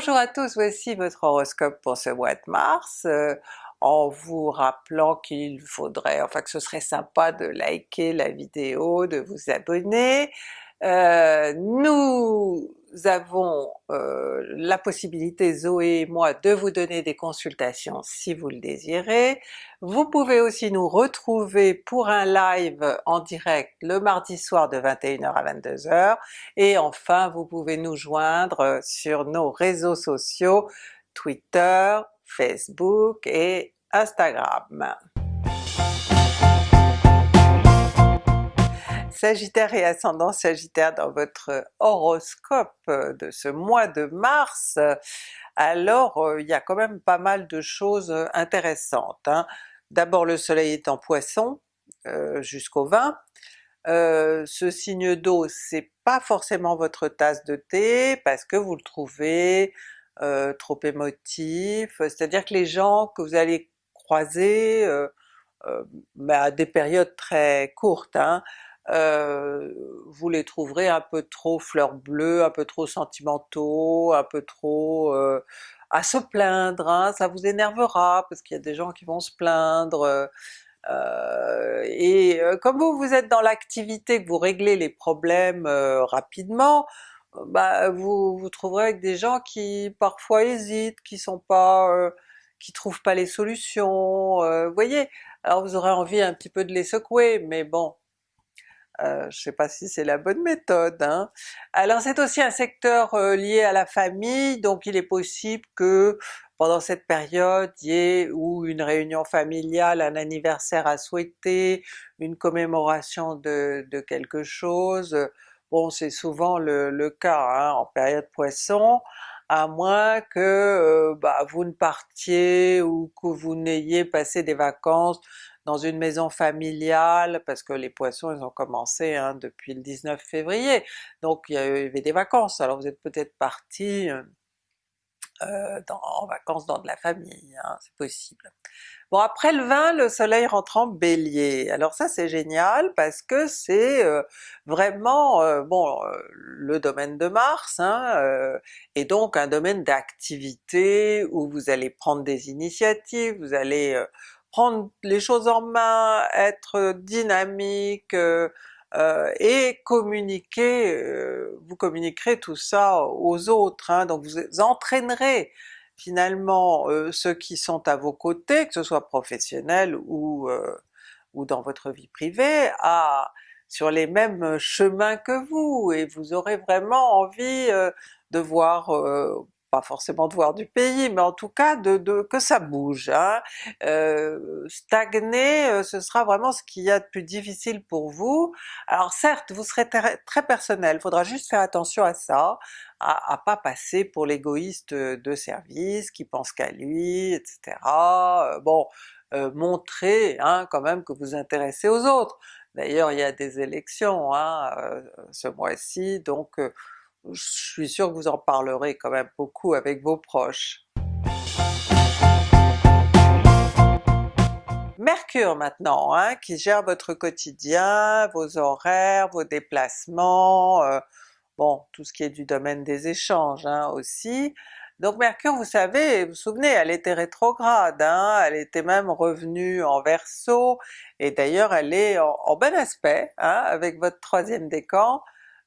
Bonjour à tous, voici votre horoscope pour ce mois de mars, euh, en vous rappelant qu'il faudrait, enfin que ce serait sympa de liker la vidéo, de vous abonner. Euh, nous avons euh, la possibilité, Zoé et moi, de vous donner des consultations si vous le désirez. Vous pouvez aussi nous retrouver pour un live en direct le mardi soir de 21h à 22h, et enfin vous pouvez nous joindre sur nos réseaux sociaux Twitter, Facebook et Instagram. Sagittaire et ascendant Sagittaire dans votre horoscope de ce mois de mars, alors euh, il y a quand même pas mal de choses intéressantes. Hein. D'abord le soleil est en poisson euh, jusqu'au 20, euh, ce signe d'eau c'est pas forcément votre tasse de thé parce que vous le trouvez trop émotif, c'est-à-dire que les gens que vous allez croiser à des périodes très courtes, hein, euh, vous les trouverez un peu trop fleurs bleues, un peu trop sentimentaux, un peu trop euh, à se plaindre, hein, ça vous énervera parce qu'il y a des gens qui vont se plaindre, euh, et comme vous, vous êtes dans l'activité, que vous réglez les problèmes rapidement, bah vous vous trouverez avec des gens qui parfois hésitent, qui sont pas qui trouvent pas les solutions, vous voyez? Alors vous aurez envie un petit peu de les secouer, mais bon, euh, je sais pas si c'est la bonne méthode. Hein. Alors c'est aussi un secteur euh, lié à la famille, donc il est possible que pendant cette période il y ait ou une réunion familiale, un anniversaire à souhaiter, une commémoration de, quelque chose. Bon c'est souvent le, cas hein, en période Poisson, à moins que euh, bah, vous ne partiez ou que vous n'ayez passé des vacances dans une maison familiale, parce que les Poissons ils ont commencé hein, depuis le 19 février, donc il y avait des vacances, alors vous êtes peut-être parti euh, euh, en vacances dans de la famille, hein, c'est possible. Bon après le 20, le soleil rentre en Bélier, alors ça c'est génial parce que c'est euh, vraiment bon le domaine de Mars, hein, et donc un domaine d'activité où vous allez prendre des initiatives, vous allez prendre les choses en main, être dynamique, euh, euh, et communiquer, euh, vous communiquerez tout ça aux autres, hein, donc vous entraînerez finalement ceux qui sont à vos côtés, que ce soit professionnels ou, ou dans votre vie privée, à sur les mêmes chemins que vous, et vous aurez vraiment envie de voir pas forcément de voir du pays, mais en tout cas de, que ça bouge. Hein. Euh, stagner, euh, ce sera vraiment ce qu'il y a de plus difficile pour vous. Alors certes, vous serez très, personnel, il faudra juste faire attention à ça, à, à pas passer pour l'égoïste de service qui pense qu'à lui, etc. Euh, bon, montrer hein, quand même que vous intéressez aux autres. D'ailleurs il y a des élections hein, ce mois-ci, donc je suis sûr que vous en parlerez quand même beaucoup avec vos proches. Mercure maintenant, hein, qui gère votre quotidien, vos horaires, vos déplacements, euh, bon tout ce qui est du domaine des échanges hein, aussi. Donc Mercure, vous savez, vous vous souvenez, elle était rétrograde, hein, elle était même revenue en Verseau, et d'ailleurs elle est en, bon aspect hein, avec votre troisième décan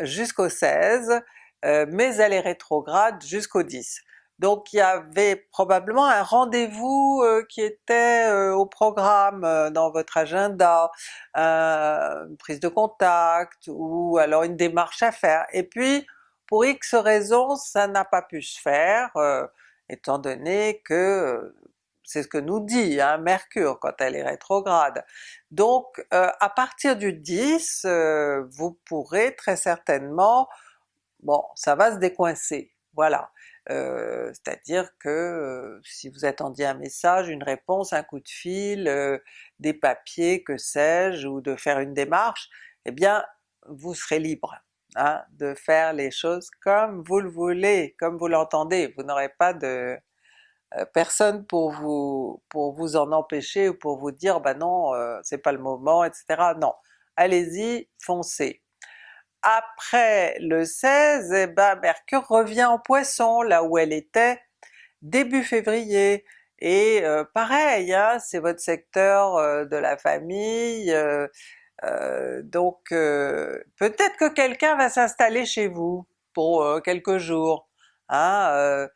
jusqu'au 16, euh, mais elle est rétrograde jusqu'au 10. Donc il y avait probablement un rendez-vous euh, qui était euh, au programme dans votre agenda, une prise de contact ou alors une démarche à faire. Et puis pour X raisons ça n'a pas pu se faire, étant donné que c'est ce que nous dit hein, Mercure quand elle est rétrograde. Donc à partir du 10, vous pourrez très certainement bon ça va se décoincer, voilà. Euh, c'est-à-dire que euh, si vous attendiez un message, une réponse, un coup de fil, euh, des papiers, que sais-je, ou de faire une démarche, eh bien vous serez libre hein, de faire les choses comme vous le voulez, comme vous l'entendez, vous n'aurez pas de personne pour vous pour vous en empêcher ou pour vous dire ben non c'est pas le moment, etc. Non, allez-y, foncez. après le 16, eh ben Mercure revient en Poisson, là où elle était début février. Et euh, pareil, hein, c'est votre secteur euh, de la famille, euh, donc peut-être que quelqu'un va s'installer chez vous pour quelques jours. Hein,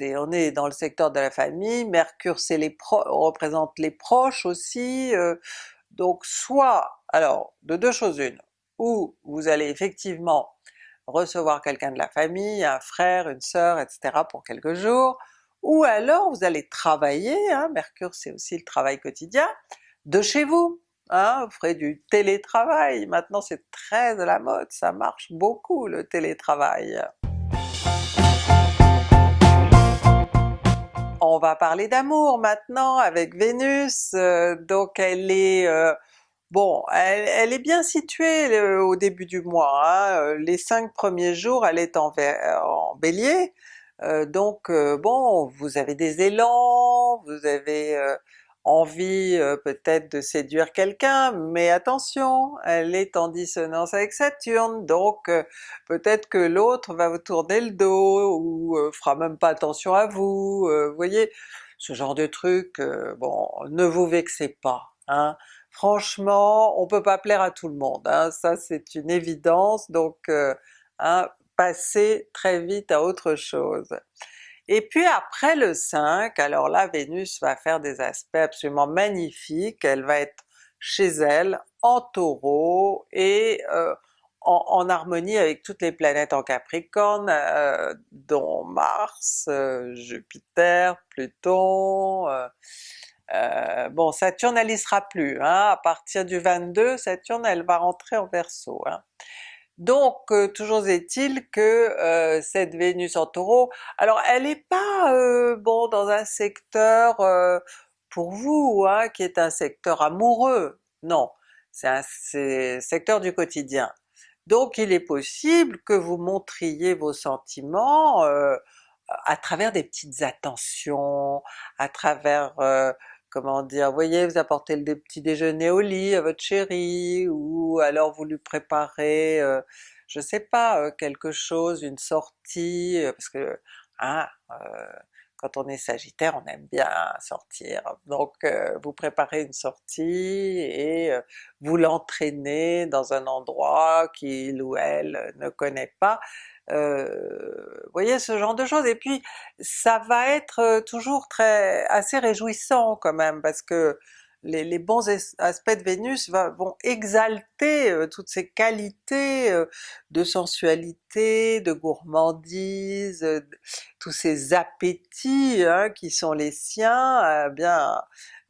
on est dans le secteur de la famille, Mercure c'est les représente les proches aussi, donc soit, alors de deux choses une, ou vous allez effectivement recevoir quelqu'un de la famille, un frère, une sœur, etc. pour quelques jours, ou alors vous allez travailler, hein, Mercure c'est aussi le travail quotidien, de chez vous, hein, vous ferez du télétravail, maintenant c'est très à la mode, ça marche beaucoup le télétravail. On va parler d'amour maintenant avec Vénus, euh, donc elle est euh, Bon, elle, est bien située au début du mois, hein. euh, les cinq premiers jours elle est en, en Bélier, donc bon, vous avez des élans, vous avez envie peut-être de séduire quelqu'un, mais attention, elle est en dissonance avec Saturne, donc peut-être que l'autre va vous tourner le dos, ou fera même pas attention à vous, vous voyez, ce genre de truc, bon, ne vous vexez pas, hein franchement on peut pas plaire à tout le monde, hein, ça c'est une évidence, donc euh, hein, passez très vite à autre chose. Et puis après le 5, alors là Vénus va faire des aspects absolument magnifiques, elle va être chez elle en Taureau et euh, en, harmonie avec toutes les planètes en Capricorne, euh, dont Mars, Jupiter, Pluton, euh, bon Saturne elle y sera plus, hein, à partir du 22 Saturne elle va rentrer en Verseau. Hein. Donc euh, toujours est-il que euh, cette Vénus en Taureau, alors elle n'est pas bon dans un secteur pour vous, hein, qui est un secteur amoureux, non, c'est un secteur du quotidien. Donc il est possible que vous montriez vos sentiments à travers des petites attentions, à travers comment dire, voyez, vous apportez le petit déjeuner au lit à votre chérie, ou alors vous lui préparez, euh, je sais pas, euh, quelque chose, une sortie, euh, parce que hein, quand on est Sagittaire on aime bien sortir, donc vous préparez une sortie et vous l'entraînez dans un endroit qu'il ou elle ne connaît pas, vous voyez ce genre de choses, et puis ça va être toujours très assez réjouissant quand même, parce que les, bons aspects de Vénus vont exalter toutes ces qualités de sensualité, de gourmandise, tous ces appétits hein, qui sont les siens, eh bien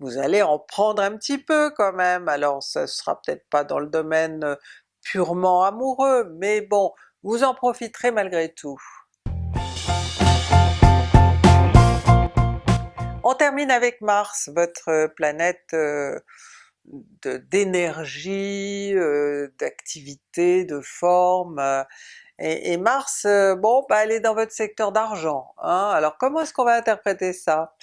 vous allez en prendre un petit peu quand même, alors ça sera peut-être pas dans le domaine purement amoureux, mais bon, vous en profiterez malgré tout. On termine avec Mars, votre planète euh, d'énergie, euh, d'activité, de forme, et, Mars, euh, bon, bah, elle est dans votre secteur d'argent. Hein. Alors comment est-ce qu'on va interpréter ça?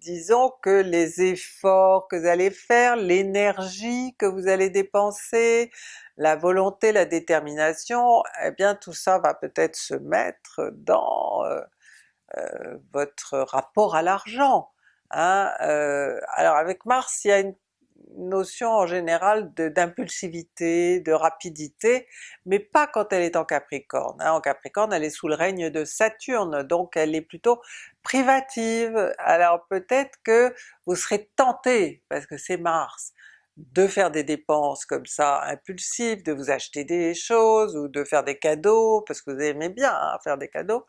Disons que les efforts que vous allez faire, l'énergie que vous allez dépenser, la volonté, la détermination, eh bien tout ça va peut-être se mettre dans votre rapport à l'argent. Hein. Alors avec Mars il y a une notion en général d'impulsivité, de, rapidité, mais pas quand elle est en Capricorne. Hein. En Capricorne elle est sous le règne de Saturne, donc elle est plutôt privative. Alors peut-être que vous serez tenté, parce que c'est Mars, de faire des dépenses comme ça impulsives, de vous acheter des choses ou de faire des cadeaux, parce que vous aimez bien hein, faire des cadeaux,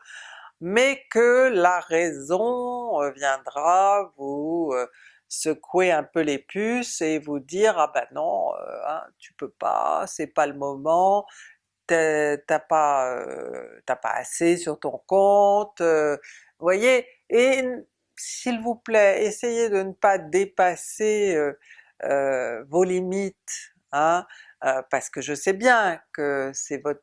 mais que la raison euh, viendra vous euh, secouer un peu les puces et vous dire ah ben non, euh, hein, tu peux pas, c'est pas le moment, t'as pas, pas assez sur ton compte, vous voyez? Et s'il vous plaît, essayez de ne pas dépasser euh, vos limites, hein, euh, parce que je sais bien que c'est votre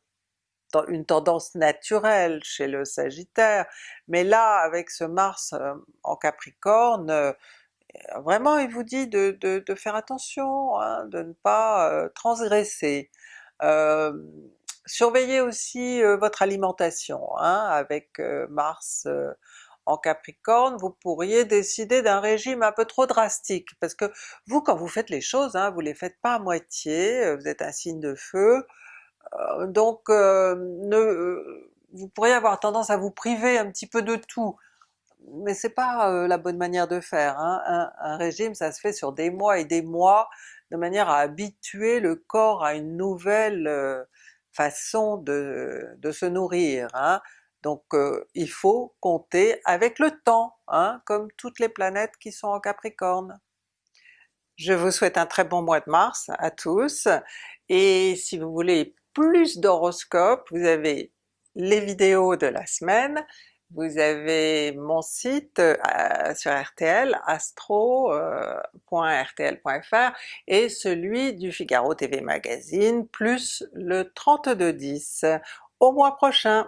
une tendance naturelle chez le Sagittaire, mais là avec ce Mars euh, en Capricorne, vraiment il vous dit de, de, faire attention, hein, de ne pas euh, transgresser. Euh, surveillez aussi euh, votre alimentation, hein, avec Mars en Capricorne, vous pourriez décider d'un régime un peu trop drastique, parce que vous quand vous faites les choses, hein, vous les faites pas à moitié, vous êtes un signe de feu, donc vous pourriez avoir tendance à vous priver un petit peu de tout, mais c'est pas euh, la bonne manière de faire. Hein. Un, régime ça se fait sur des mois et des mois, de manière à habituer le corps à une nouvelle euh, façon de, se nourrir. Hein. Donc euh, il faut compter avec le temps, hein, comme toutes les planètes qui sont en Capricorne. Je vous souhaite un très bon mois de mars à tous, et si vous voulez plus d'horoscopes, vous avez les vidéos de la semaine, vous avez mon site euh, sur RTL, astro.rtl.fr euh, et celui du Figaro TV Magazine, plus le 3210. Au mois prochain!